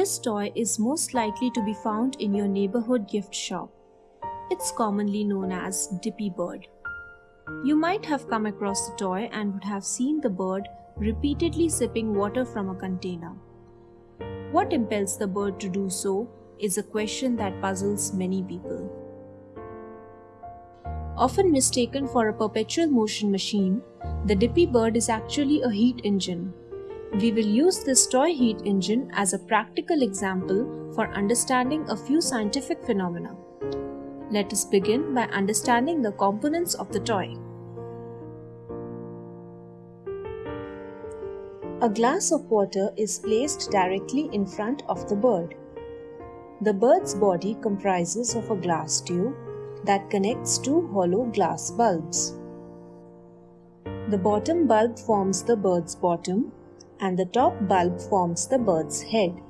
This toy is most likely to be found in your neighborhood gift shop. It's commonly known as Dippy Bird. You might have come across the toy and would have seen the bird repeatedly sipping water from a container. What impels the bird to do so is a question that puzzles many people. Often mistaken for a perpetual motion machine, the Dippy Bird is actually a heat engine. We will use this toy heat engine as a practical example for understanding a few scientific phenomena. Let us begin by understanding the components of the toy. A glass of water is placed directly in front of the bird. The bird's body comprises of a glass tube that connects two hollow glass bulbs. The bottom bulb forms the bird's bottom and the top bulb forms the bird's head.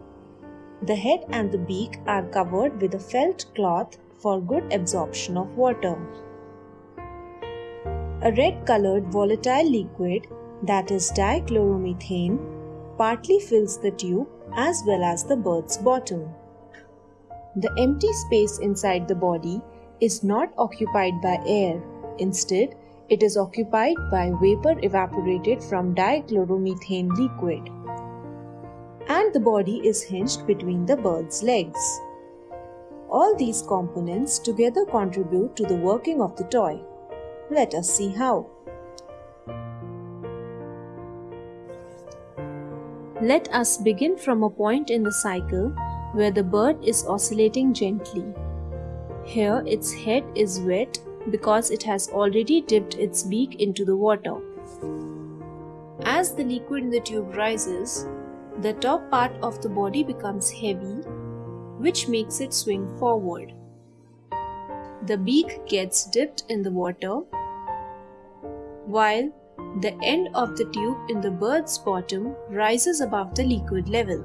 The head and the beak are covered with a felt cloth for good absorption of water. A red colored volatile liquid that is dichloromethane partly fills the tube as well as the bird's bottom. The empty space inside the body is not occupied by air. Instead, it is occupied by vapor evaporated from dichloromethane liquid. And the body is hinged between the bird's legs. All these components together contribute to the working of the toy. Let us see how. Let us begin from a point in the cycle where the bird is oscillating gently. Here its head is wet because it has already dipped its beak into the water. As the liquid in the tube rises, the top part of the body becomes heavy, which makes it swing forward. The beak gets dipped in the water, while the end of the tube in the bird's bottom rises above the liquid level.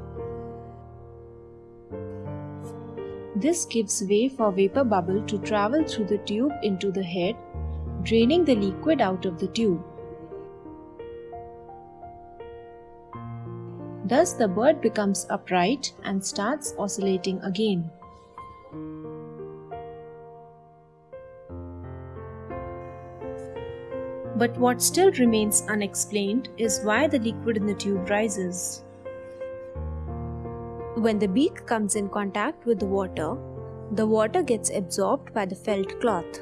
This gives way for vapor bubble to travel through the tube into the head, draining the liquid out of the tube. Thus the bird becomes upright and starts oscillating again. But what still remains unexplained is why the liquid in the tube rises. When the beak comes in contact with the water, the water gets absorbed by the felt cloth.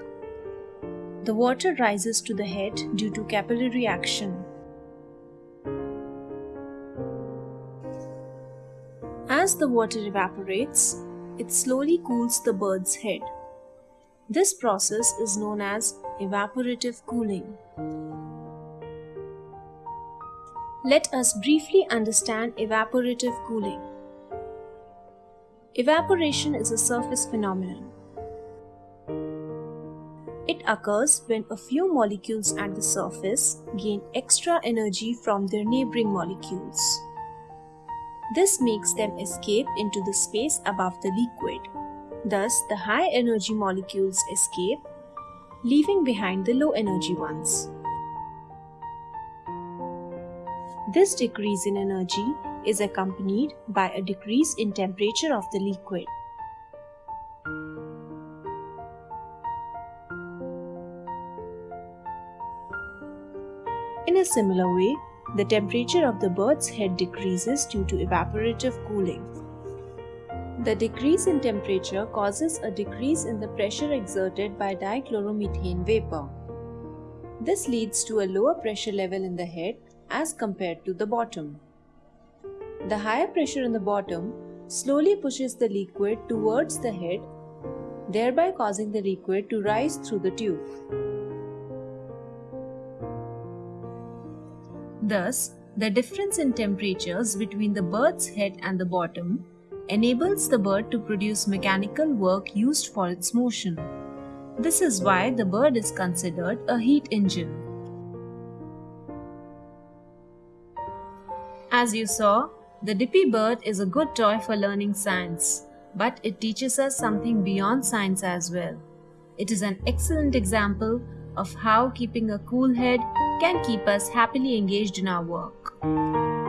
The water rises to the head due to capillary action. As the water evaporates, it slowly cools the bird's head. This process is known as evaporative cooling. Let us briefly understand evaporative cooling. Evaporation is a surface phenomenon. It occurs when a few molecules at the surface gain extra energy from their neighboring molecules. This makes them escape into the space above the liquid. Thus, the high energy molecules escape, leaving behind the low energy ones. This decrease in energy is accompanied by a decrease in temperature of the liquid. In a similar way, the temperature of the bird's head decreases due to evaporative cooling. The decrease in temperature causes a decrease in the pressure exerted by dichloromethane vapor. This leads to a lower pressure level in the head as compared to the bottom. The higher pressure in the bottom slowly pushes the liquid towards the head, thereby causing the liquid to rise through the tube. Thus, the difference in temperatures between the bird's head and the bottom enables the bird to produce mechanical work used for its motion. This is why the bird is considered a heat engine. As you saw, the Dippy Bird is a good toy for learning science, but it teaches us something beyond science as well. It is an excellent example of how keeping a cool head can keep us happily engaged in our work.